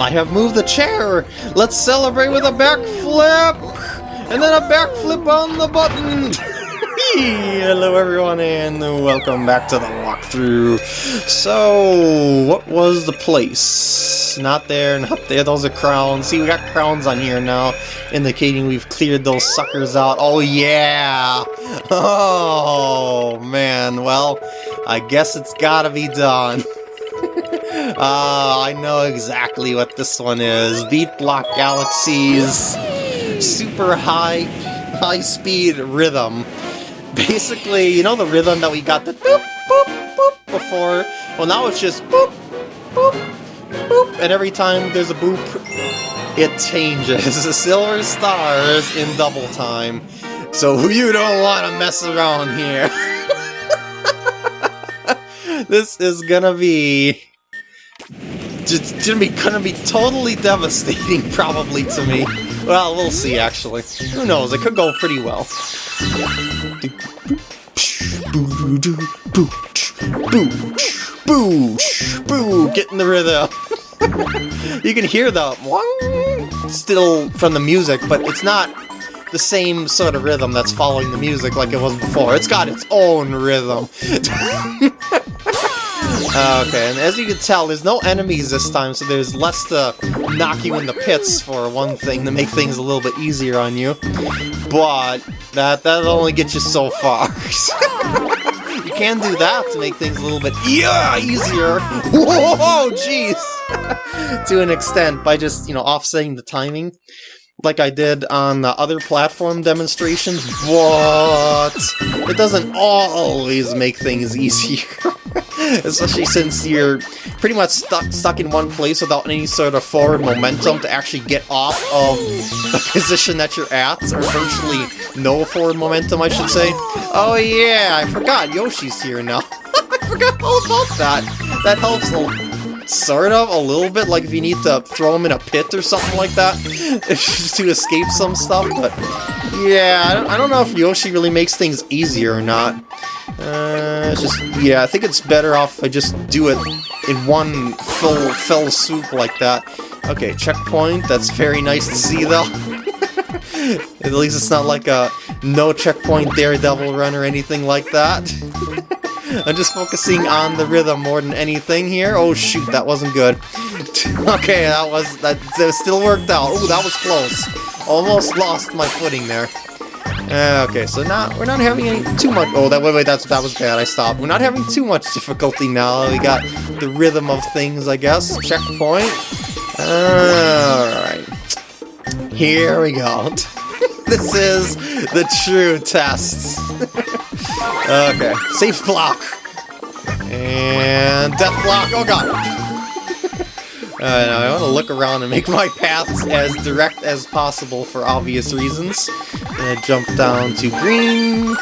I have moved the chair! Let's celebrate with a backflip! And then a backflip on the button! Hello everyone and welcome back to the walkthrough. So, what was the place? Not there, not there, those are crowns. See, we got crowns on here now, indicating we've cleared those suckers out. Oh yeah! Oh man, well, I guess it's gotta be done. Ah, I know exactly what this one is. Beat Block Galaxies super high, high-speed rhythm. Basically, you know the rhythm that we got the boop, boop, boop before? Well, now it's just boop, boop, boop, and every time there's a boop, it changes. The silver stars in double time. So you don't want to mess around here. this is gonna be it's gonna be gonna be totally devastating, probably to me. Well, we'll see. Actually, who knows? It could go pretty well. Get in the rhythm. you can hear the still from the music, but it's not the same sort of rhythm that's following the music like it was before. It's got its own rhythm. Uh, okay, and as you can tell, there's no enemies this time, so there's less to knock you in the pits, for one thing, to make things a little bit easier on you. But that, that'll only get you so far. you can do that to make things a little bit yeah, easier. Whoa, jeez! to an extent, by just, you know, offsetting the timing like I did on the other platform demonstrations, but it doesn't always make things easier. Especially since you're pretty much stuck stuck in one place without any sort of forward momentum to actually get off of the position that you're at, or virtually no forward momentum, I should say. Oh yeah, I forgot Yoshi's here now. I forgot all about that. That helps a sort of, a little bit, like if you need to throw him in a pit or something like that, to escape some stuff, but yeah, I don't, I don't know if Yoshi really makes things easier or not. Uh, just, yeah, I think it's better off I just do it in one full, fell swoop like that. Okay, checkpoint, that's very nice to see though. At least it's not like a no checkpoint Daredevil run or anything like that. I'm just focusing on the rhythm more than anything here. Oh shoot, that wasn't good. okay, that was that, that still worked out. Oh, that was close. Almost lost my footing there. Uh, okay, so now we're not having any too much. Oh, that wait, wait, that's that was bad. I stopped. We're not having too much difficulty now. We got the rhythm of things, I guess. Checkpoint. All right, here we go. this is the true test. okay, safe block. And death block. Oh god. Uh, I want to look around and make my paths as direct as possible for obvious reasons. Gonna jump down to green,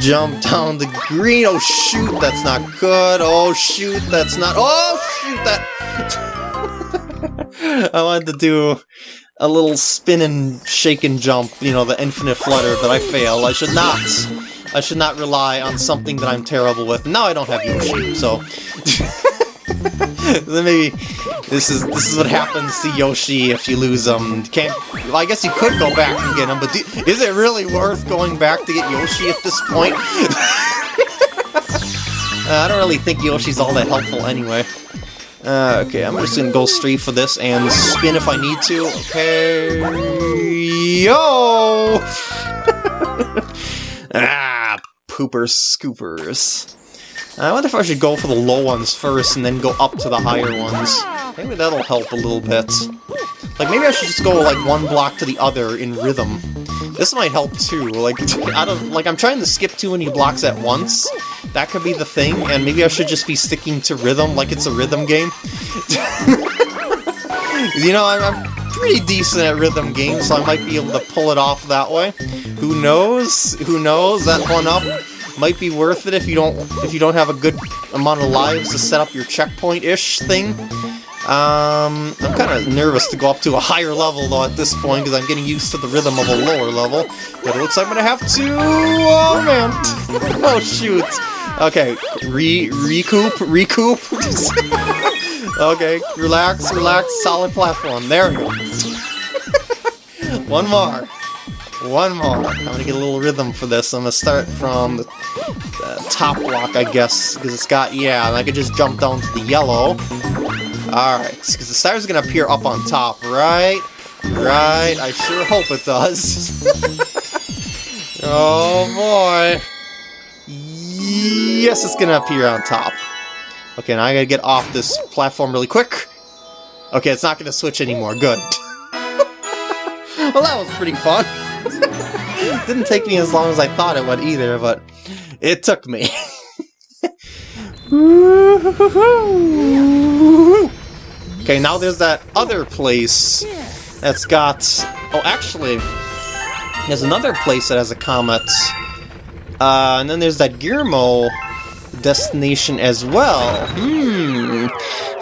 jump down to green. Oh shoot, that's not good. Oh shoot, that's not. Oh shoot, that. I wanted to do a little spin and shake and jump, you know, the infinite flutter, but I fail. I should not. I should not rely on something that I'm terrible with. Now I don't have Yoshi, so... then maybe this is this is what happens to Yoshi if you lose him. Can't. Well, I guess you could go back and get him, but do, is it really worth going back to get Yoshi at this point? uh, I don't really think Yoshi's all that helpful anyway. Uh, okay, I'm just gonna go straight for this and spin if I need to. Okay, yo! ah, poopers scoopers. I wonder if I should go for the low ones first and then go up to the higher ones. Maybe that'll help a little bit. Like, maybe I should just go, like, one block to the other in rhythm. This might help, too. Like, out of, like, I'm trying to skip too many blocks at once. That could be the thing, and maybe I should just be sticking to rhythm like it's a rhythm game. you know, I'm, I'm pretty decent at rhythm games, so I might be able to pull it off that way. Who knows? Who knows? That one up might be worth it if you don't if you don't have a good amount of lives to set up your checkpoint-ish thing. Um, I'm kind of nervous to go up to a higher level though at this point because I'm getting used to the rhythm of a lower level. But it looks like I'm gonna have to. Oh man! oh shoot! Okay, re recoup, recoup. Okay, relax, relax, solid platform. There we go. One more. One more. I'm gonna get a little rhythm for this. I'm gonna start from the, top block, I guess, because it's got, yeah, and I could just jump down to the yellow. Alright, because the star's gonna appear up on top, right? Right, I sure hope it does. oh boy. Yes, it's gonna appear on top. Okay, now I gotta get off this platform really quick. Okay, it's not gonna switch anymore, good. well, that was pretty fun. Didn't take me as long as I thought it would either, but it took me. okay, now there's that other place that's got... Oh, actually, there's another place that has a comet. Uh, and then there's that Gearmo destination as well. Hmm.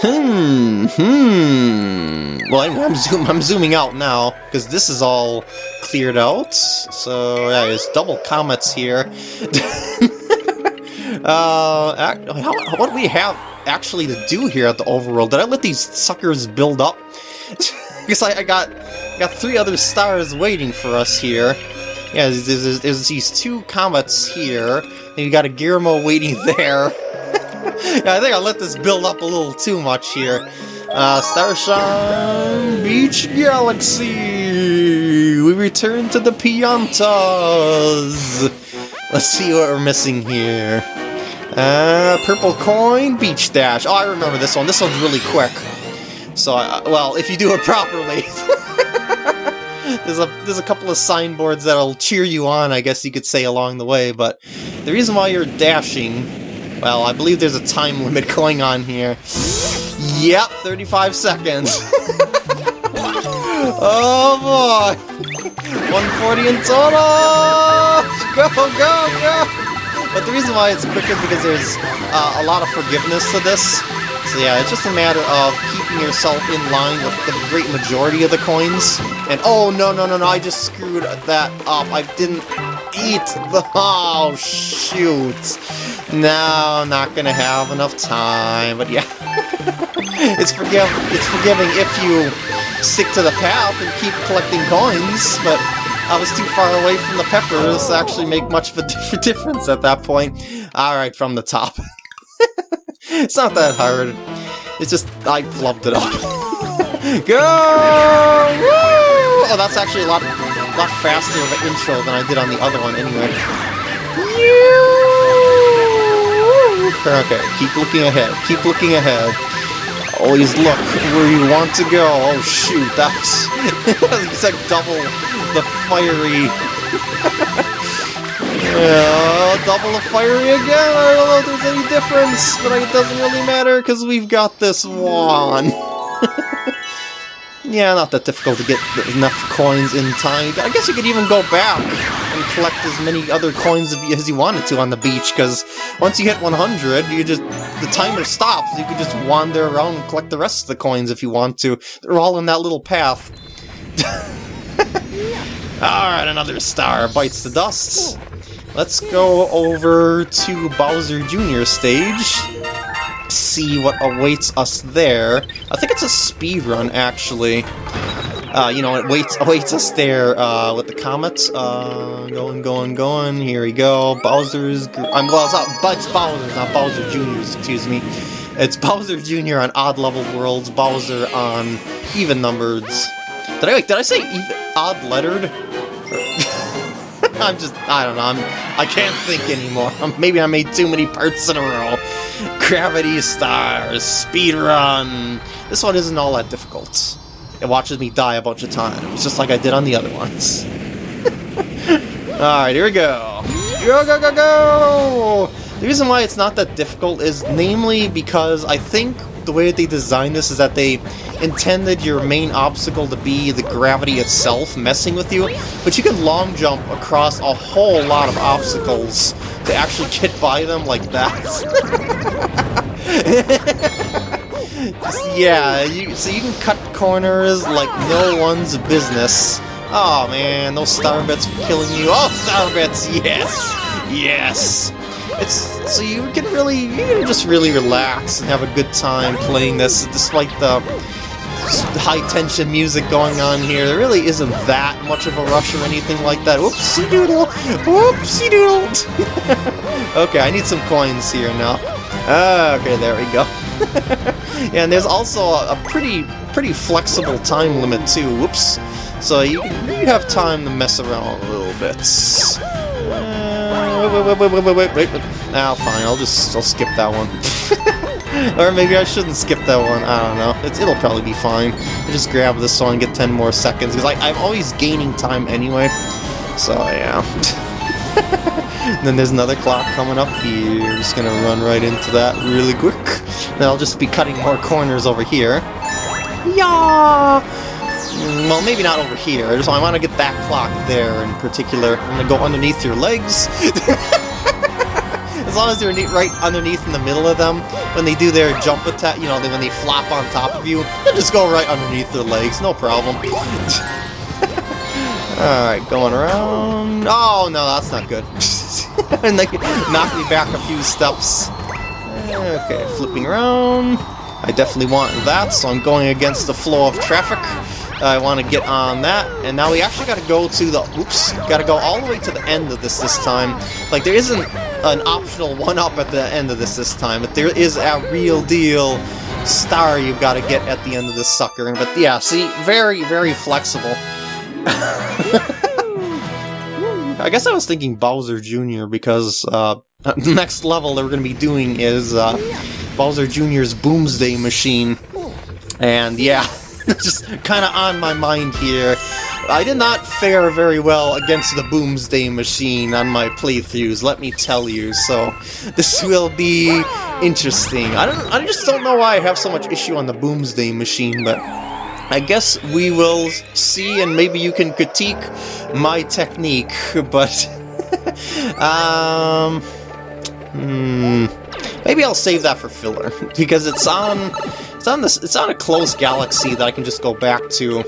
Hmm. Hmm. Well, I'm, zoom, I'm zooming out now, because this is all cleared out. So, yeah, there's double comets here. uh, how, what do we have actually to do here at the overworld? Did I let these suckers build up? because I, I, got got three other stars waiting for us here. Yeah, there's, there's, there's these two comets here, and you got a Gearmo waiting there. yeah, I think I let this build up a little too much here. Uh, Starshine Beach Galaxy! We return to the Piantas! Let's see what we're missing here. Uh, Purple Coin, Beach Dash. Oh, I remember this one. This one's really quick. So, uh, well, if you do it properly. There's a there's a couple of signboards that'll cheer you on, I guess you could say, along the way, but the reason why you're dashing, well, I believe there's a time limit going on here. Yep, 35 seconds. oh boy! 140 in total! Go, go, go! But the reason why it's quicker because there's uh, a lot of forgiveness to this. So yeah, it's just a matter of keeping yourself in line with the great majority of the coins. And oh no, no, no, no, I just screwed that up. I didn't eat the... Oh, shoot. No, not gonna have enough time, but yeah. it's, forgive it's forgiving if you stick to the path and keep collecting coins, but I was too far away from the peppers to actually make much of a difference at that point. Alright, from the top. it's not that hard. It's just, I flubbed it up. Go! Woo! Oh, that's actually a lot, lot faster of an intro than I did on the other one anyway. Okay, keep looking ahead. Keep looking ahead. Always look where you want to go. Oh shoot, that's it's like double the fiery. yeah, double the fiery again. I don't know if there's any difference, but it doesn't really matter because we've got this one. Yeah, not that difficult to get enough coins in time. I guess you could even go back and collect as many other coins as you wanted to on the beach, because once you hit 100, you just the timer stops. You could just wander around and collect the rest of the coins if you want to. They're all in that little path. Alright, another star bites the dust. Let's go over to Bowser Jr. stage see what awaits us there. I think it's a speed run, actually. Uh, you know, it waits awaits us there uh, with the comets. Uh, going, going, going. Here we go. Bowser's. I'm well. It's not. It's Bowser, not Bowser Jr.'s. Excuse me. It's Bowser Jr. on odd level worlds. Bowser on even numbered. Did I did I say even, odd lettered? I'm just, I don't know, I'm, I can't think anymore. Maybe I made too many parts in a row. Gravity Stars, Speedrun. This one isn't all that difficult. It watches me die a bunch of times, just like I did on the other ones. Alright, here we go. Go, go, go, go! The reason why it's not that difficult is namely because I think the way that they designed this is that they intended your main obstacle to be the gravity itself messing with you, but you can long jump across a whole lot of obstacles to actually get by them like that. Just, yeah, you, so you can cut corners like no one's business. Oh man, those star bits are killing you. Oh, star bits, yes! Yes! It's so you can really you can just really relax and have a good time playing this, despite the high tension music going on here. There really isn't that much of a rush or anything like that. Whoopsie doodle! Whoopsie doodle! okay, I need some coins here now. Ah, okay, there we go. and there's also a, a, pretty pretty flexible time limit too. Whoops. So you, you have time to mess around a little bit. Wait, wait, wait, wait, wait, wait, wait. Ah, fine. I'll just I'll skip that one. or maybe I shouldn't skip that one. I don't know. It's, it'll probably be fine. I just grab this one and get 10 more seconds because I'm always gaining time anyway. So yeah. then there's another clock coming up here. I'm just gonna run right into that really quick. Then I'll just be cutting more corners over here. Yeah. Well, maybe not over here. So I want to get that clock there in particular. I'm gonna go underneath your legs. as long as they're right underneath in the middle of them, when they do their jump attack, you know, when they flop on top of you, they just go right underneath their legs, no problem. Alright, going around. Oh, no, that's not good. and they knock me back a few steps. Okay, flipping around. I definitely want that, so I'm going against the flow of traffic. I want to get on that, and now we actually got to go to the, oops, got to go all the way to the end of this this time. Like, there isn't an optional one-up at the end of this this time, but there is a real deal star you've got to get at the end of this sucker. But yeah, see, very, very flexible. I guess I was thinking Bowser Jr. because uh, the next level that we're going to be doing is uh, Bowser Jr.'s Boomsday Machine. And yeah, just kind of on my mind here. I did not fare very well against the Boomsday Machine on my playthroughs, let me tell you, so this will be interesting. I don't I just don't know why I have so much issue on the Boomsday Machine, but I guess we will see and maybe you can critique my technique, but um hmm maybe I'll save that for filler because it's on it's on this. It's on a close galaxy that I can just go back to,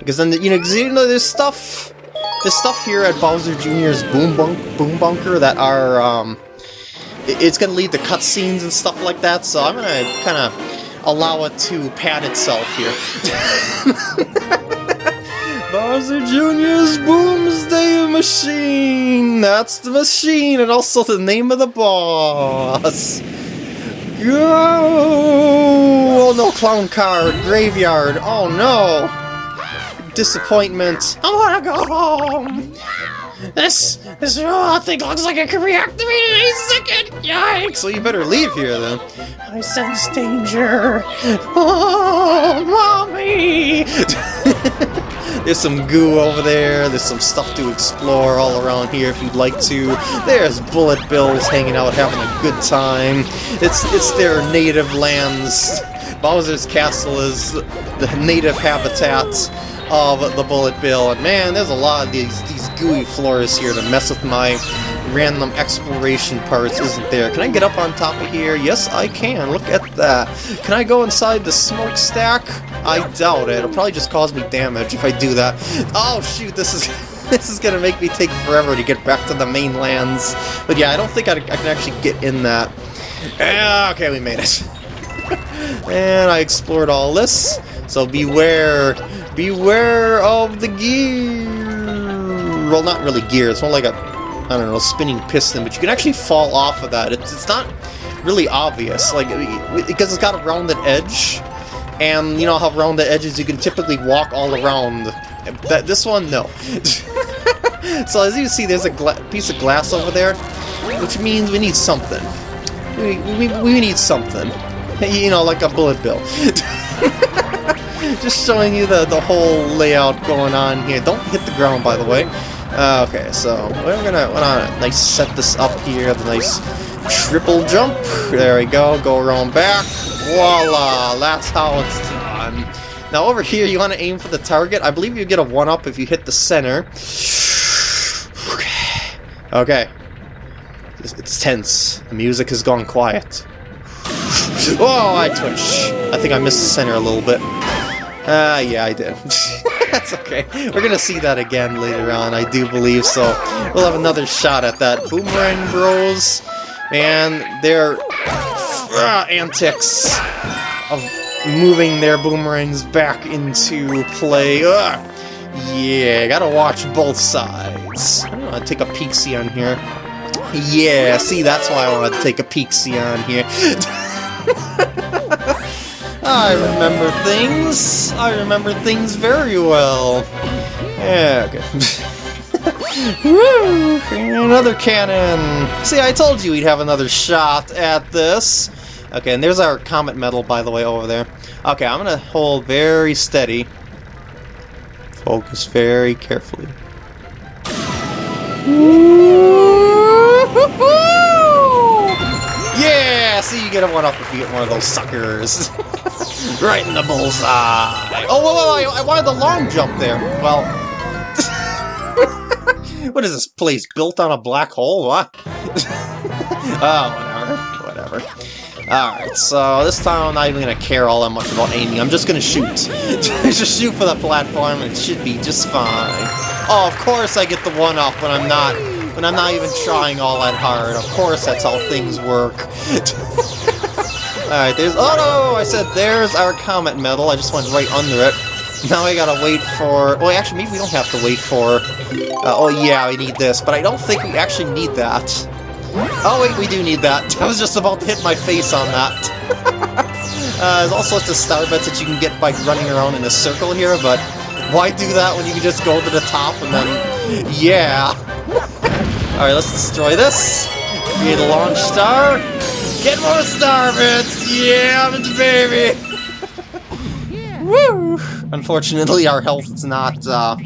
because then you know, you know, there's stuff, there's stuff here at Bowser Jr.'s Boom Bunk Boom Bunker that are, um, it's gonna lead to cutscenes and stuff like that. So I'm gonna kind of allow it to pad itself here. Bowser Jr.'s Boomsday Machine! That's the machine, and also the name of the boss! Go! Oh no, clown car, graveyard. Oh no! Disappointment. I wanna go home! This, this oh, thing looks like it could reactivate in a second! Yikes! So you better leave here then. I sense danger! Oh, mommy! There's some goo over there, there's some stuff to explore all around here if you'd like to. There's bullet bills hanging out having a good time. It's, it's their native lands. Bowser's Castle is the native habitat of the Bullet Bill, and man, there's a lot of these, these gooey floors here to mess with my random exploration parts, isn't there? Can I get up on top of here? Yes, I can. Look at that. Can I go inside the smokestack? I doubt it. It'll probably just cause me damage if I do that. Oh, shoot, this is... this is gonna make me take forever to get back to the mainlands. But yeah, I don't think I, I can actually get in that. Uh, okay, we made it. and I explored all this, so beware, beware of the gear. Well, not really gear, it's more like a I don't know, spinning piston, but you can actually fall off of that. It's, it's not really obvious, like, because it's got a rounded edge, and you know how rounded edges you can typically walk all around. That This one, no. so as you see, there's a piece of glass over there, which means we need something. We, we, we need something. You know, like a bullet bill. Just showing you the, the whole layout going on here. Don't hit the ground, by the way. Uh, okay, so we're gonna, we're gonna nice set this up here, the nice triple jump. There we go, go around back. Voila, that's how it's done. Now over here, you want to aim for the target. I believe you get a 1-up if you hit the center. Okay. Okay. It's tense. The music has gone quiet. Oh, I twitch. I think I missed the center a little bit. Ah, uh, yeah, I did. That's okay. We're gonna see that again later on, I do believe, so we'll have another shot at that. Boomerang Bros. man, their uh, antics of moving their boomerangs back into play. Ugh. Yeah, gotta watch both sides. I'm gonna take a peek see on here. Yeah, see, that's why I want to take a peek see on here. I remember things. I remember things very well. Yeah, okay. Woo! Another cannon! See, I told you we'd have another shot at this. Okay, and there's our comet medal, by the way, over there. Okay, I'm gonna hold very steady. Focus very carefully. See, you get a one-up if you get one of those suckers. right in the bullseye! Oh, whoa, whoa, I, I wanted the long jump there. Well... what is this place, built on a black hole? What? oh, whatever, whatever. Alright, so this time I'm not even gonna care all that much about aiming. I'm just gonna shoot. just shoot for the platform and it should be just fine. Oh, of course I get the one-off when I'm not when I'm not even trying all that hard. Of course that's how things work. Alright, there's... Oh no! I said there's our comet medal. I just went right under it. Now I gotta wait for... Well, actually, maybe we don't have to wait for... Uh, oh yeah, we need this, but I don't think we actually need that. Oh wait, we do need that. I was just about to hit my face on that. uh, there's all sorts of star bits that you can get by running around in a circle here, but why do that when you can just go to the top and then... Yeah! Alright, let's destroy this. Create a launch star. Get more star bits! Yeah, baby! Woo! Unfortunately, our health is not, uh,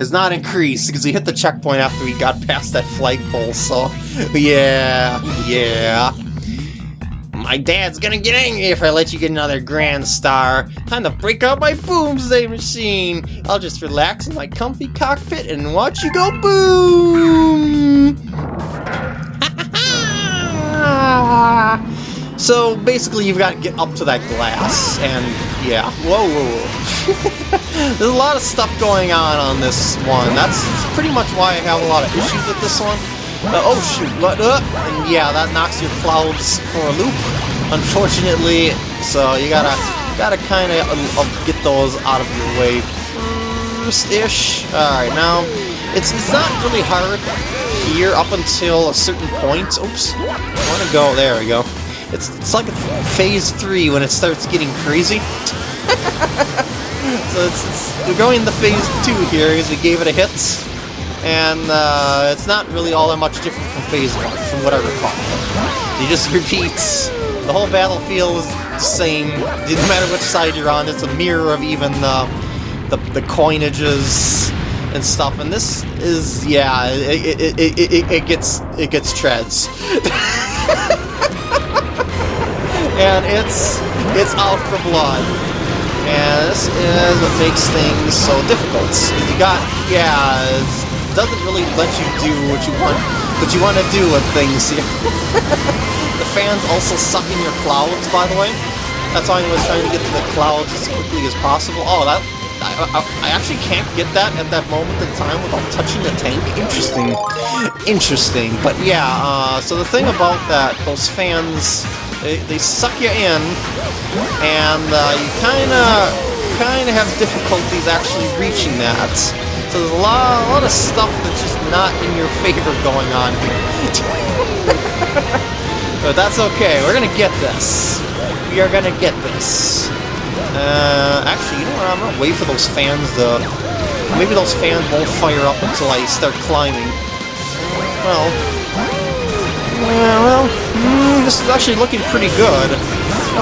is not increased because we hit the checkpoint after we got past that flagpole, so yeah, yeah. My dad's gonna get angry if I let you get another Grand Star. Time to break out my Boomsday machine. I'll just relax in my comfy cockpit and watch you go boom! so basically you've got to get up to that glass, and yeah. Whoa, whoa, whoa. There's a lot of stuff going on on this one. That's pretty much why I have a lot of issues with this one. Uh, oh shoot, what? Uh, and yeah, that knocks your clouds for a loop, unfortunately. So you gotta gotta kind of uh, get those out of your way first-ish. Alright, now, it's, it's not really hard here up until a certain point. Oops, I want to go, there we go. It's, it's like a phase 3 when it starts getting crazy. so it's, it's, we're going into phase 2 here because we gave it a hit and uh, it's not really all that much different from Phase 1, from what I recall. It just repeats. The whole battlefield is the same, no matter which side you're on, it's a mirror of even uh, the, the coinages and stuff, and this is, yeah, it, it, it, it, it gets, it gets treads. and it's, it's out for blood. And this is what makes things so difficult. You got, yeah, doesn't really let you do what you want, what you want to do with things here. the fans also suck in your clouds, by the way. That's why I was trying to get to the clouds as quickly as possible. Oh, that I, I, I, actually can't get that at that moment in time without touching the tank. Interesting. Interesting. But yeah, uh, so the thing about that, those fans, they, they suck you in, and uh, you kind of kind of have difficulties actually reaching that. So there's a lot, a lot of stuff that's just not in your favor going on here. but that's okay, we're gonna get this. We are gonna get this. Uh, actually, you know what, I'm gonna wait for those fans to... Maybe those fans won't fire up until I start climbing. Well... Yeah, well, mm, this is actually looking pretty good.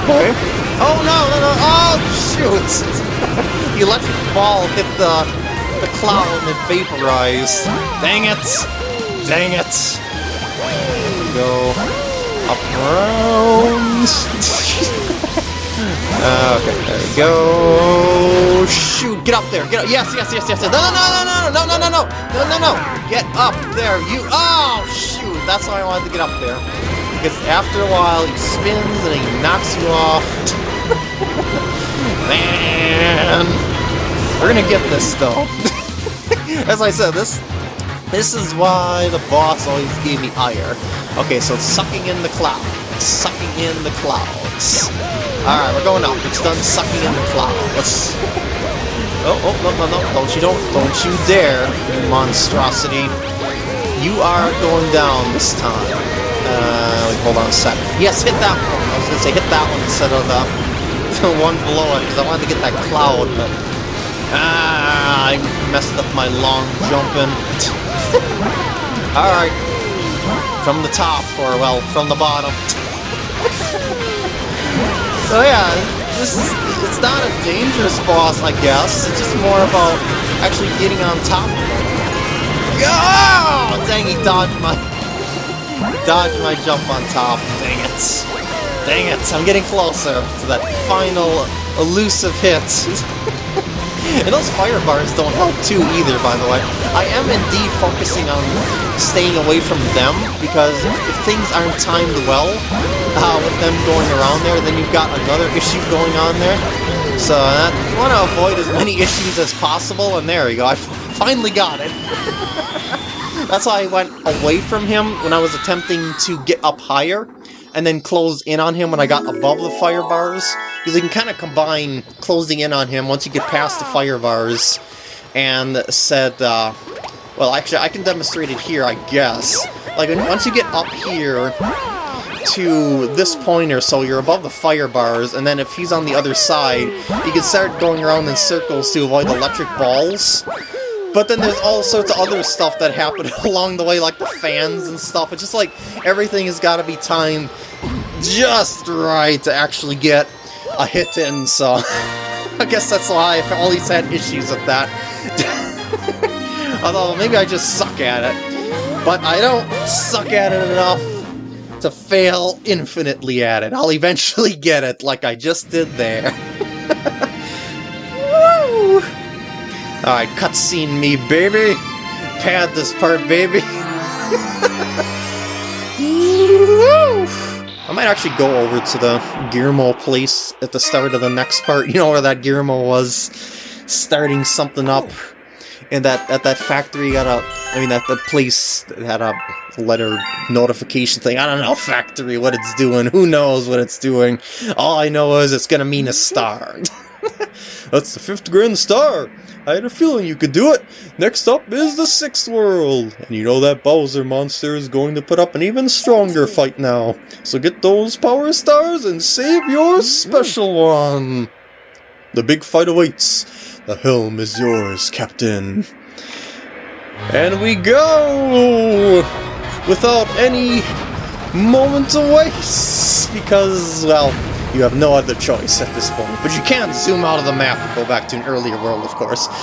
Okay. Oh, no, no, no, oh, shoot! the electric ball hit the the cloud and vaporized. Dang it! Dang it! Go up around. Uh, okay, there we go. Shoot, get up there. Get up. Yes, yes, yes, yes. No, no, no, no, no, no, no, no, no, no, no. Get up there. You. Oh, shoot. That's why I wanted to get up there. Because after a while, he spins and he knocks you off. Man. We're gonna get this, though. As I said, this this is why the boss always gave me ire. Okay, so it's sucking in the clouds. Sucking in the clouds. Alright, we're going up. It's done sucking in the clouds. Oh, oh, no, no, no. Don't you, don't, don't you dare, you monstrosity. You are going down this time. Uh, hold on a sec. Yes, hit that one. I was gonna say hit that one instead of the, the one below it, because I wanted to get that cloud, but... Ah, I messed up my long jumping. Alright. From the top, or, well, from the bottom. so yeah, this is, it's not a dangerous boss, I guess. It's just more about actually getting on top of it. Oh, dang, he dodged my... Dodged my jump on top. Dang it. Dang it, I'm getting closer to that final elusive hit. And those fire bars don't help too either, by the way. I am indeed focusing on staying away from them, because if things aren't timed well, uh, with them going around there, then you've got another issue going on there. So uh, you want to avoid as many issues as possible, and there we go, I finally got it. That's why I went away from him when I was attempting to get up higher, and then close in on him when I got above the fire bars. Because you can kind of combine closing in on him once you get past the fire bars and said, uh, well, actually, I can demonstrate it here, I guess. Like, once you get up here to this point or so, you're above the fire bars, and then if he's on the other side, you can start going around in circles to avoid electric balls. But then there's all sorts of other stuff that happen along the way, like the fans and stuff. It's just like everything has got to be timed just right to actually get a hit in, so I guess that's why I've always had issues with that. Although, maybe I just suck at it. But I don't suck at it enough to fail infinitely at it. I'll eventually get it, like I just did there. Alright, cutscene me, baby! Pad this part, baby! I might actually go over to the Gearmo place at the start of the next part, you know where that Gearmo was starting something up. And that at that factory got a, I mean, that the place had a letter notification thing. I don't know, factory, what it's doing. Who knows what it's doing? All I know is it's gonna mean a star. That's the fifth grand star! I had a feeling you could do it! Next up is the sixth world! And you know that Bowser monster is going to put up an even stronger fight now. So get those power stars and save your special one! The big fight awaits. The helm is yours, Captain. And we go! Without any moment to waste! Because, well, you have no other choice at this point. But you can't zoom out of the map and go back to an earlier world, of course.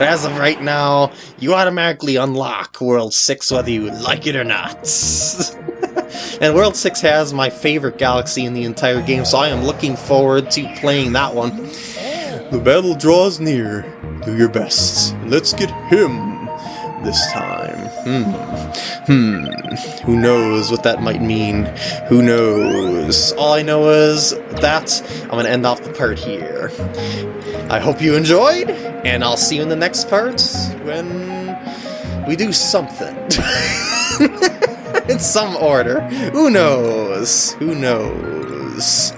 as of right now, you automatically unlock World 6 whether you like it or not. and World 6 has my favorite galaxy in the entire game, so I am looking forward to playing that one. The battle draws near. Do your best. Let's get him this time. Hmm. Hmm. Who knows what that might mean? Who knows? All I know is that I'm going to end off the part here. I hope you enjoyed, and I'll see you in the next part when we do something. in some order. Who knows? Who knows?